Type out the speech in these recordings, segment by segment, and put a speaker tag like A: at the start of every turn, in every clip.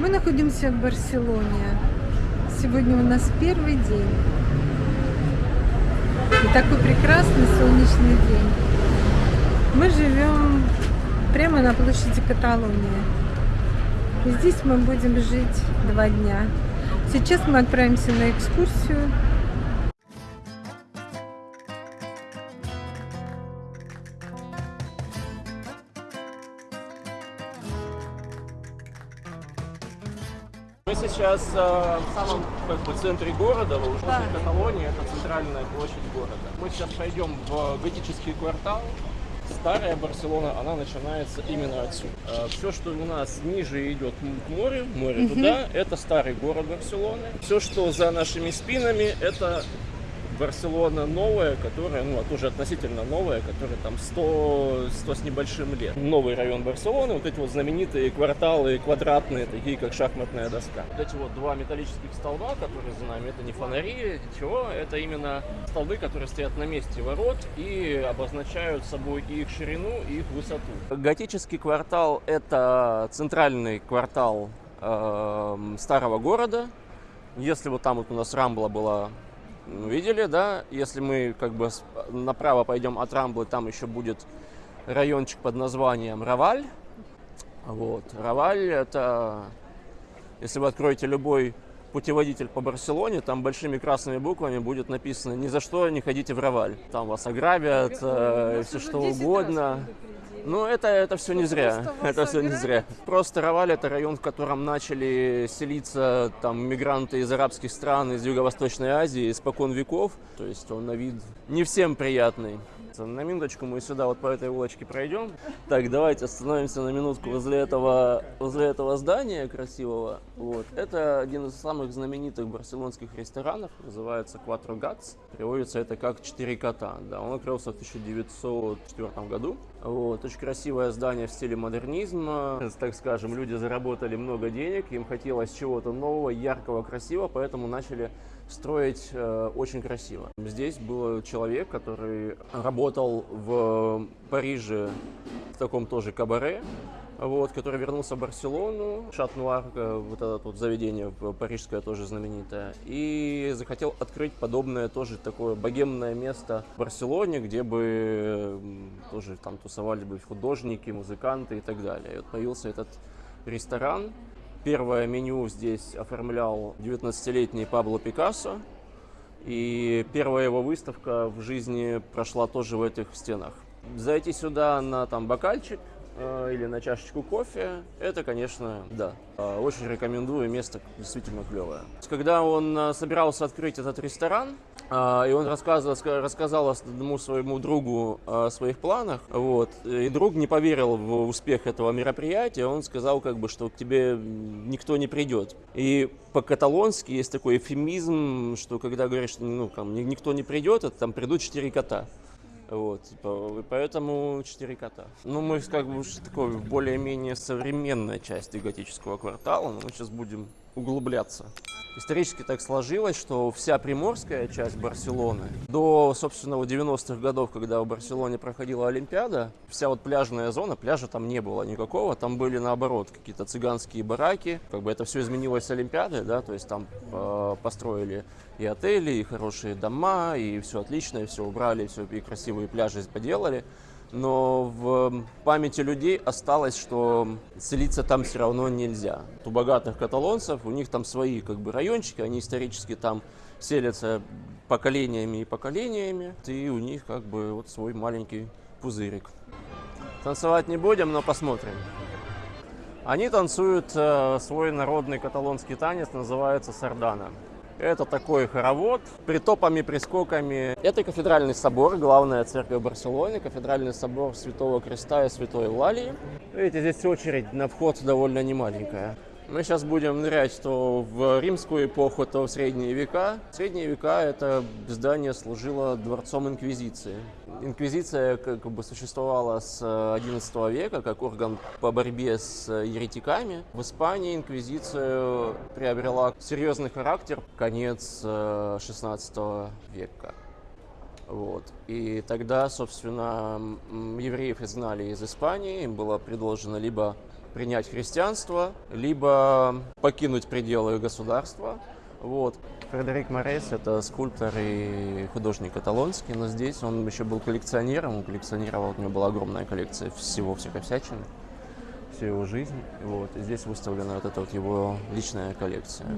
A: Мы находимся в Барселоне. Сегодня у нас первый день. И такой прекрасный солнечный день. Мы живем прямо на площади Каталонии. И здесь мы будем жить два дня. Сейчас мы отправимся на экскурсию.
B: Сейчас э, в самом как бы, центре города, в уже Каталонии, это центральная площадь города. Мы сейчас пойдем в готический квартал. Старая Барселона, она начинается именно отсюда. все, что у нас ниже идет к морю, море туда, это старый город Барселоны. Все, что за нашими спинами, это Барселона новая, которая, ну, тоже относительно новая, которая там 100, 100 с небольшим лет. Новый район Барселоны, вот эти вот знаменитые кварталы квадратные, такие как шахматная доска. Вот эти вот два металлических столба, которые за нами, это не фонари, ничего, это именно столбы, которые стоят на месте ворот и обозначают собой и их ширину, и их высоту. Готический квартал – это центральный квартал э, старого города. Если вот там вот у нас Рамбла была видели, да, если мы как бы направо пойдем от Рамблы, там еще будет райончик под названием Раваль. Вот, Раваль это, если вы откроете любой путеводитель по Барселоне, там большими красными буквами будет написано «Ни за что не ходите в Раваль». Там вас ограбят, э, все что угодно. Ну, это, это все не зря. Это все не зря. Просто Раваль это район, в котором начали селиться там мигранты из арабских стран, из Юго-Восточной Азии, испокон веков. То есть он на вид не всем приятный. На минуточку мы сюда вот по этой улочке пройдем. Так, давайте остановимся на минутку возле этого, возле этого здания красивого. Вот. Это один из самых знаменитых барселонских ресторанов, называется Quattro Gats. Переводится это как «Четыре кота». Да, он открылся в 1904 году. Вот. Очень красивое здание в стиле модернизма. Так скажем, люди заработали много денег, им хотелось чего-то нового, яркого, красивого, поэтому начали строить э, очень красиво. Здесь был человек, который работал в Париже в таком тоже кабаре, вот, который вернулся в Барселону, Шат-Нуар, э, вот это вот заведение парижское тоже знаменитое, и захотел открыть подобное тоже такое богемное место в Барселоне, где бы тоже там тусовались бы художники, музыканты и так далее. И вот появился этот ресторан, Первое меню здесь оформлял 19-летний Пабло Пикассо. И первая его выставка в жизни прошла тоже в этих стенах. Зайти сюда на там бокальчик э, или на чашечку кофе, это, конечно, да. Э, очень рекомендую, место действительно клевое. Когда он э, собирался открыть этот ресторан, и он рассказывал, рассказал одному своему другу о своих планах, вот, и друг не поверил в успех этого мероприятия, он сказал, как бы, что к тебе никто не придет. И по-каталонски есть такой эфемизм, что когда говоришь, что ну, там, никто не придет, это там придут четыре кота. Вот, поэтому четыре кота. Ну, мы как бы уже такой более-менее современная часть готического квартала, но мы сейчас будем углубляться. Исторически так сложилось, что вся приморская часть Барселоны до, собственно, 90-х годов, когда в Барселоне проходила Олимпиада, вся вот пляжная зона, пляжа там не было никакого, там были наоборот какие-то цыганские бараки, как бы это все изменилось с Олимпиадой, да, то есть там э, построили и отели, и хорошие дома, и все отлично, и все убрали, и все, и красивые пляжи поделали но в памяти людей осталось, что селиться там все равно нельзя. У богатых каталонцев, у них там свои как бы райончики, они исторически там селятся поколениями и поколениями, и у них как бы вот свой маленький пузырик. Танцевать не будем, но посмотрим. Они танцуют э, свой народный каталонский танец, называется сардана. Это такой хоровод, притопами, прискоками. Это кафедральный собор, главная церковь Барселоны, кафедральный собор Святого Креста и Святой Лалии. Видите, здесь очередь на вход довольно немаленькая. Мы сейчас будем нырять то в римскую эпоху, то в средние века. Средние века это здание служило дворцом Инквизиции. Инквизиция как бы существовала с XI века как орган по борьбе с еретиками. В Испании инквизиция приобрела серьезный характер конец XVI века. Вот. И тогда, собственно, евреев изгнали из Испании, им было предложено либо принять христианство, либо покинуть пределы государства. Вот. Фредерик Морес – это скульптор и художник каталонский, но здесь он еще был коллекционером, он коллекционировал, у него была огромная коллекция всего всякой всячины, всю его жизнь. Вот. И здесь выставлена вот эта вот его личная коллекция.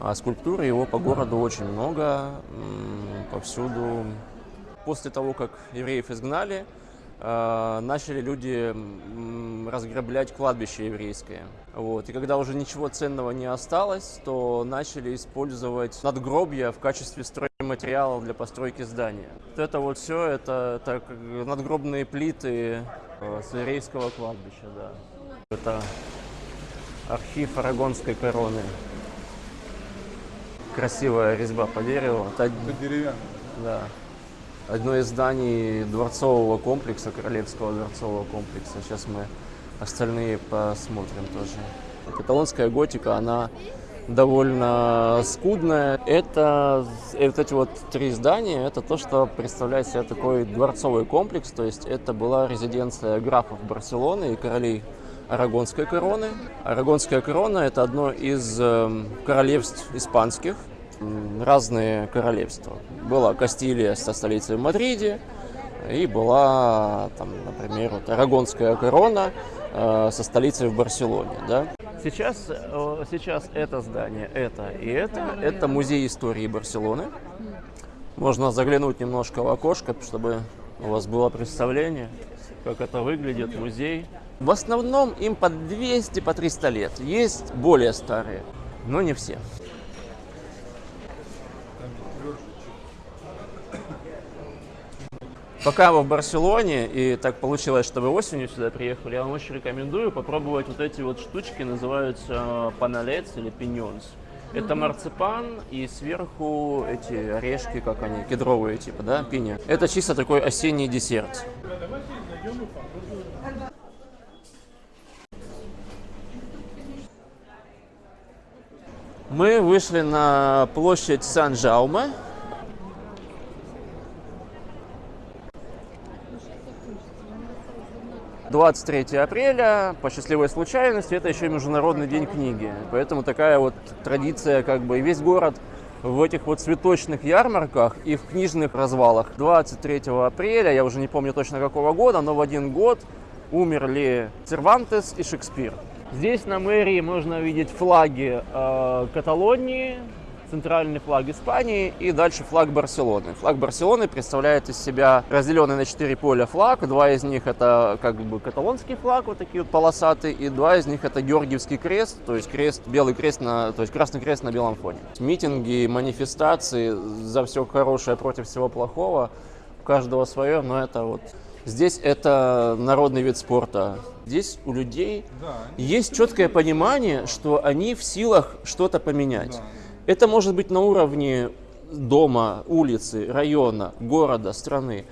B: А скульптуры его по городу очень много, повсюду. После того, как евреев изгнали, начали люди разграблять кладбище еврейское. Вот. И когда уже ничего ценного не осталось, то начали использовать надгробья в качестве стройматериалов для постройки здания. Вот это вот все, это, это надгробные плиты э, с еврейского кладбища, да. Это архив Арагонской короны. Красивая резьба по дереву. Это од-
C: деревянный.
B: да. Одно из зданий дворцового комплекса, королевского дворцового комплекса. Сейчас мы остальные посмотрим тоже. Каталонская готика, она довольно скудная. Это вот эти вот три здания, это то, что представляет себя такой дворцовый комплекс. То есть это была резиденция графов Барселоны и королей Арагонской короны. Арагонская корона – это одно из эм, королевств испанских, разные королевства. Была Кастилия со столицей в Мадриде, и была, там, например, вот Арагонская корона э, со столицей в Барселоне. Да? Сейчас, сейчас это здание, это и это, это музей истории Барселоны. Можно заглянуть немножко в окошко, чтобы у вас было представление, как это выглядит, музей. В основном им по 200, по 300 лет. Есть более старые, но не все. Пока вы в Барселоне, и так получилось, что вы осенью сюда приехали, я вам очень рекомендую попробовать вот эти вот штучки, называются паналец или пиньонс. Это марципан и сверху эти орешки, как они, кедровые типа, да, пиня. Это чисто такой осенний десерт. Мы вышли на площадь Сан-Жауме. — 23 апреля, по счастливой случайности, это еще и Международный день книги. Поэтому такая вот традиция, как бы и весь город в этих вот цветочных ярмарках и в книжных развалах. 23 апреля, я уже не помню точно какого года, но в один год умерли Cervantes и Шекспир. Здесь на мэрии можно увидеть флаги э, Каталонии, центральный флаг Испании и дальше флаг Барселоны. Флаг Барселоны представляет из себя разделенный на четыре поля флаг. Два из них это как бы каталонский флаг, вот такие вот полосатые, и два из них это Георгиевский крест, то есть крест, белый крест на, то есть красный крест на белом фоне. Митинги, манифестации за все хорошее против всего плохого, у каждого свое, но это вот Здесь это народный вид спорта. Здесь у людей
C: Да.
B: есть четкое понимание, что они в силах что-то поменять.
C: Да.
B: Это может быть на уровне дома, улицы, района, города, страны.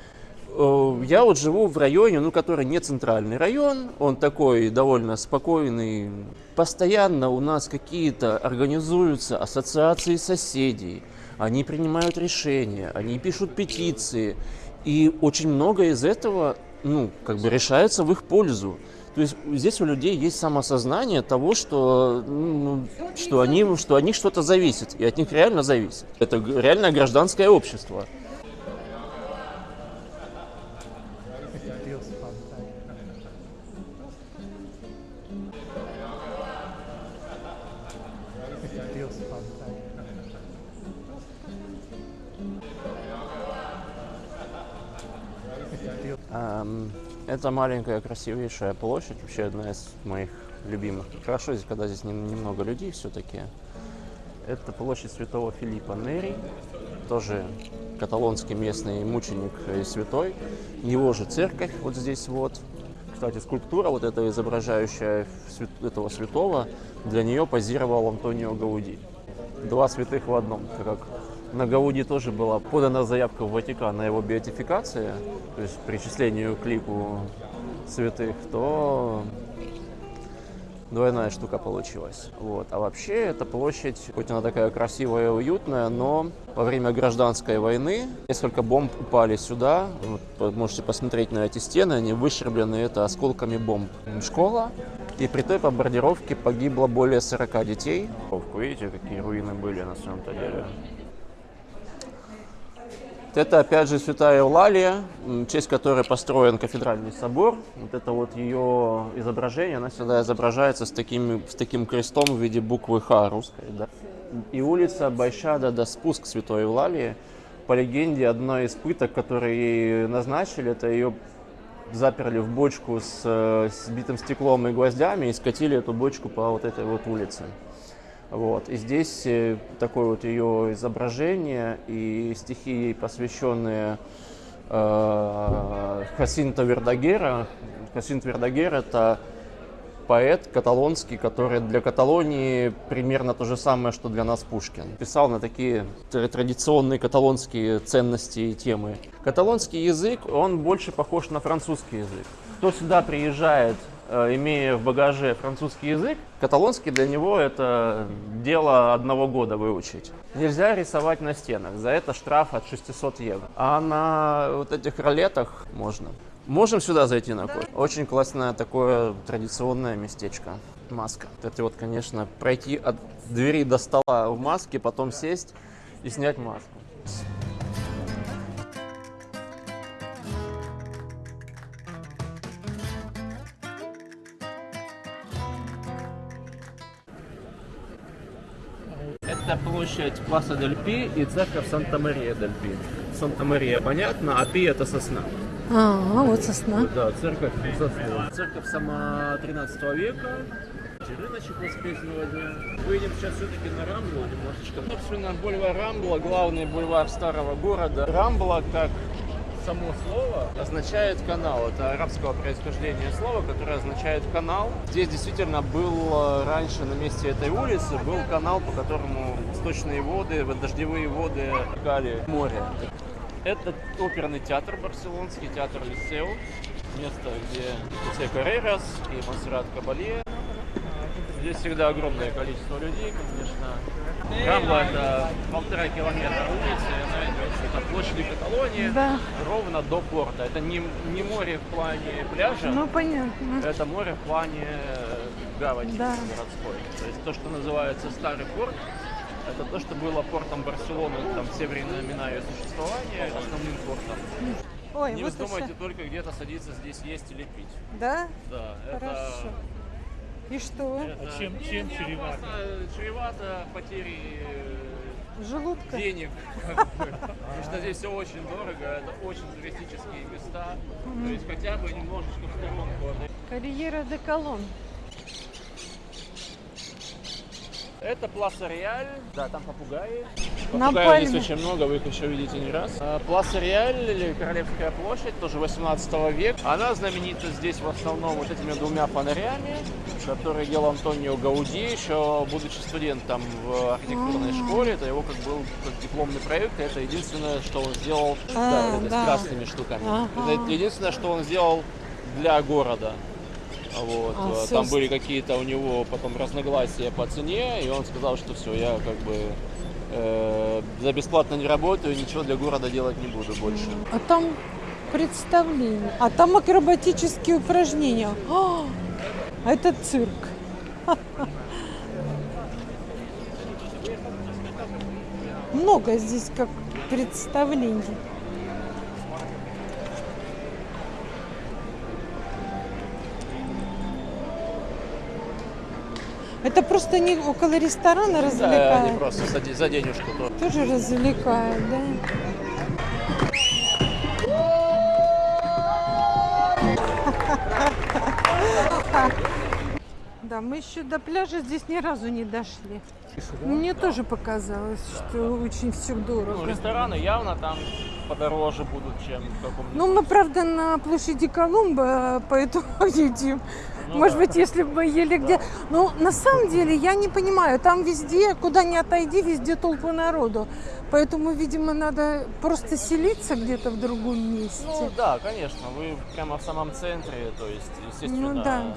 B: Э, Я вот живу в районе, ну, который не центральный район, он такой довольно спокойный. Постоянно у нас какие-то организуются ассоциации соседей, они принимают решения, они пишут петиции, и очень много из этого, ну, как бы решается в их пользу. То есть здесь у людей есть самосознание того, что, ну, что, они, что от них что-то зависит, и от них реально зависит. Это реальное гражданское общество. Ам, Это маленькая красивейшая площадь, вообще одна из моих любимых. Хорошо, здесь, когда здесь нем- немного людей все-таки. Это площадь Святого Филиппа Нери, тоже каталонский местный мученик и святой. Его же церковь вот здесь вот. Кстати, скульптура вот эта изображающая этого святого, для нее позировал Антонио Гауди. Два святых в одном, как на Гауди тоже была подана заявка в Ватикан на его беатификацию, то есть причислению к лику святых, то двойная штука получилась. Вот. А вообще эта площадь, хоть она такая красивая и уютная, но во время гражданской войны несколько бомб упали сюда. Вот, можете посмотреть на эти стены, они выщерблены это осколками бомб. Школа, И при той бомбардировке погибло более 40 детей. Видите, какие руины были на самом-то деле. Это опять же Святая Евлалия, в честь которой построен кафедральный собор. Вот это вот ее изображение, она всегда изображается с таким, с таким крестом в виде буквы Х русской. Да? И улица Байшада до спуск Святой Евлалии. По легенде, одна из пыток, которые ей назначили, это ее заперли в бочку с, с битым стеклом и гвоздями и скатили эту бочку по вот этой вот улице. Вот. И здесь э, такое вот ее изображение и стихи ей посвященные э, Хасинто Вердагера. Хасинт Вердагер – это поэт каталонский, который для Каталонии примерно то же самое, что для нас Пушкин. Писал на такие традиционные каталонские ценности и темы. Каталонский язык, он больше похож на французский язык. Кто сюда приезжает имея в багаже французский язык, каталонский для него это дело одного года выучить. Нельзя рисовать на стенах, за это штраф от 600 евро. А на вот этих ролетах можно. Можем сюда зайти на кофе? Очень классное такое традиционное местечко. Маска. Это вот, конечно, пройти от двери до стола в маске, потом сесть и снять маску. Это площадь Пласа Дель Пи и церковь Санта-Мария Дель Пи. Санта-Мария понятно, а Пи это сосна.
A: А, вот сосна.
B: Да, церковь сосна. Церковь сама 13 века. Рыночек воскресного дня. Выйдем сейчас все-таки на Рамблу немножечко. Собственно, бульвар Рамбла, главный бульвар старого города. Рамбла, как само слово означает канал. Это арабского происхождения слово, которое означает канал. Здесь действительно был э, раньше на месте этой улицы был канал, по которому сточные воды, дождевые воды текали в море. Это оперный театр барселонский, театр Лисео. Место, где Хосе Каррерас и Монсеррат Кабалье. Здесь всегда огромное количество людей, конечно. Рамбла это полтора километра улицы, от площади Каталонии да. ровно до порта. Это не, не море в плане пляжа,
A: ну, понятно.
B: это море в плане э, гавани да. городской. То есть то, что называется старый порт, это то, что было портом Барселоны там все времена ее существования, основным портом. Ой, не вот вздумайте только где-то садиться здесь есть или пить.
A: Да?
B: Да.
A: Хорошо. Это и что?
B: Это, а чем, чем чревато? Чревато потери
A: э, желудка
B: денег. Потому что здесь все очень дорого, это очень туристические места. То есть хотя бы немножечко в сторонку.
A: Карьера де Колон.
B: Это Пласа Реаль, да, там попугаи.
A: Попугаев
B: здесь очень много, вы их еще видите не раз. А, Пласа Реаль, или Королевская площадь, тоже 18 века. Она знаменита здесь в основном вот этими двумя фонарями, которые делал Антонио Гауди, еще будучи студентом в архитектурной школе. Это его как был как дипломный проект, это единственное, что он сделал а, да, да. с красными штуками. Это единственное, что он сделал для города. Вот. А, Там все... были какие-то у него потом разногласия по цене, и он сказал, что все, я как бы э, за бесплатно не работаю, ничего для города делать не буду больше.
A: А там представление, а там акробатические упражнения. А, это цирк. Много здесь как представлений. Это просто не около ресторана развлекают?
B: Да, они просто за, за денежку.
A: Тоже развлекают, да? Да, мы еще до пляжа здесь ни разу не дошли. Мне тоже показалось, что очень все дорого.
B: Ну, рестораны явно там подороже будут, чем в каком-нибудь...
A: Ну, мы, правда, на площади Колумба, поэтому едим. Ну, Может да. быть, если бы мы ели где... Ну, на самом деле, я не понимаю, там везде, куда ни отойди, везде толпы народу. Поэтому, видимо, надо просто селиться где-то в другом месте.
B: Ну, да, конечно, вы прямо в самом центре, то есть, естественно...
A: Ну, да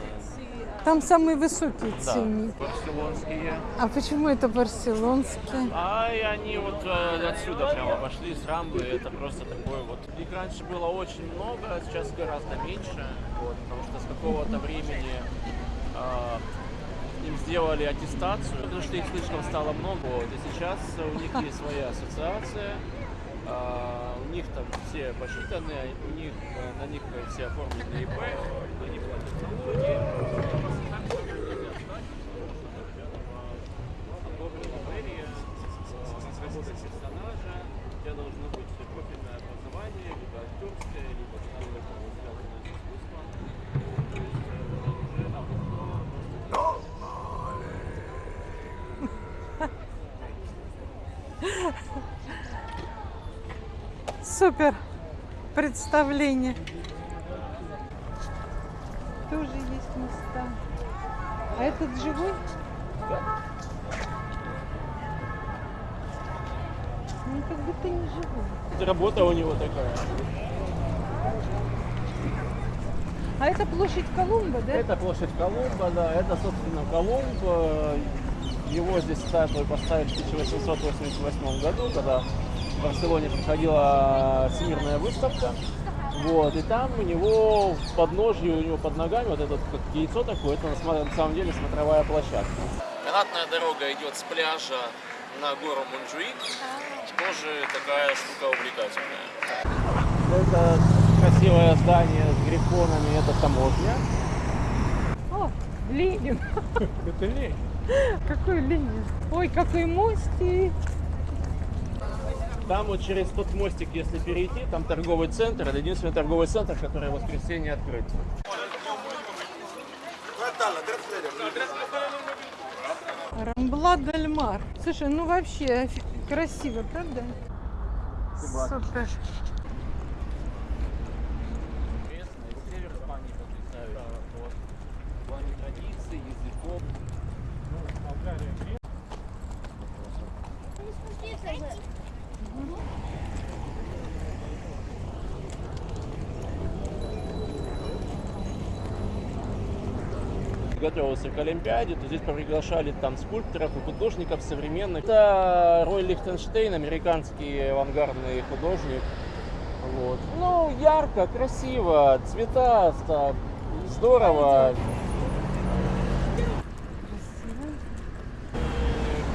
A: там самые высокие
B: да,
A: цены.
B: барселонские.
A: А почему это барселонские?
B: А и они вот э, отсюда прямо пошли, с Рамбы. Это просто такой вот... Их раньше было очень много, а сейчас гораздо меньше. Вот, потому что с какого-то времени а, им сделали аттестацию, потому что их слишком стало много. Вот, и сейчас у них есть своя ассоциация, а, у них там все посчитаны, у них, э, на них все оформлены ИП, они платят налоги. Оформлена мэрия, разработать персонажа, у тебя должно быть профильное образование, либо актерское, либо что-то связанное с искусством. То есть, э, уже, а, вот,
A: Супер представление. Тоже есть места. А этот живой? Ну, как будто не живой.
B: Это работа у него такая.
A: А это площадь Колумба, да?
B: Это площадь Колумба, да, это, собственно, Колумб. Э, Его здесь статую поставили в 1888 году, когда в Барселоне проходила всемирная выставка. Вот, и там у него в подножье, у него под ногами вот это как яйцо такое, это на самом деле смотровая площадка. Канатная дорога идет с пляжа на гору Мунджуик. Тоже такая штука увлекательная. Это красивое здание с грифонами, это таможня.
A: О, Ленин.
B: Это лень.
A: Какой Ленин? Ой, какой мостик.
B: Там вот через тот мостик, если перейти, там торговый центр. Это единственный торговый центр, который в воскресенье открыт.
A: Рамбла Дель Мар. Слушай, ну вообще красиво, правда? Супер.
B: Интересно, и север Испании потрясающий. Вот. В плане традиций, языков. Готовился к Олимпиаде, то здесь приглашали там скульпторов и художников современных. Это Рой Лихтенштейн, американский авангардный художник. Вот. Ну, ярко, красиво, цвета, ста- здорово.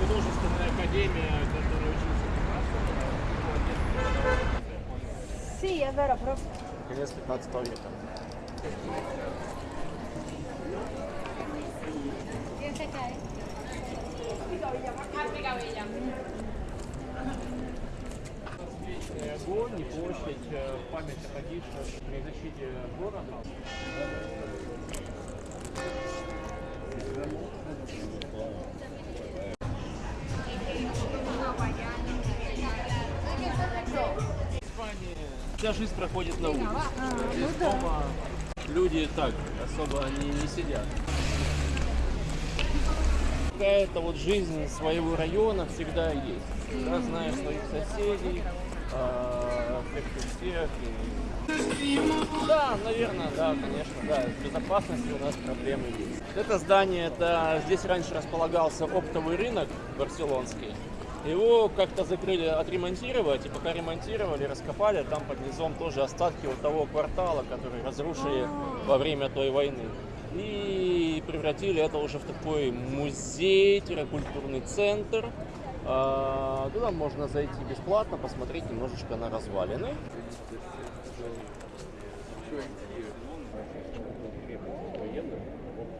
B: Художественная академия, которая учился
C: è vero, però
B: конец 15 века. Огонь и площадь в память о погибших при защите города. В Испании вся жизнь проходит на улице.
A: ну да.
B: Люди так особо они не сидят. Какая-то вот жизнь своего района всегда есть. Всегда знаешь своих соседей, а, всех всех. и- Да, наверное, да, конечно, да. С безопасностью у нас проблемы есть. Это здание, это здесь раньше располагался оптовый рынок барселонский. Его как-то закрыли отремонтировать, и пока ремонтировали, раскопали, там под низом тоже остатки вот того квартала, который разрушили во время той войны. И превратили это уже в такой музей-культурный центр. А, Туда можно зайти бесплатно, посмотреть немножечко на развалины.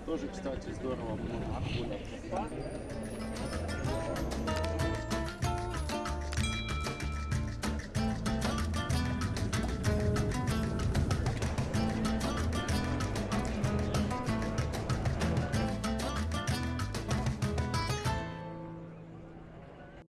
B: Тоже, кстати, здорово.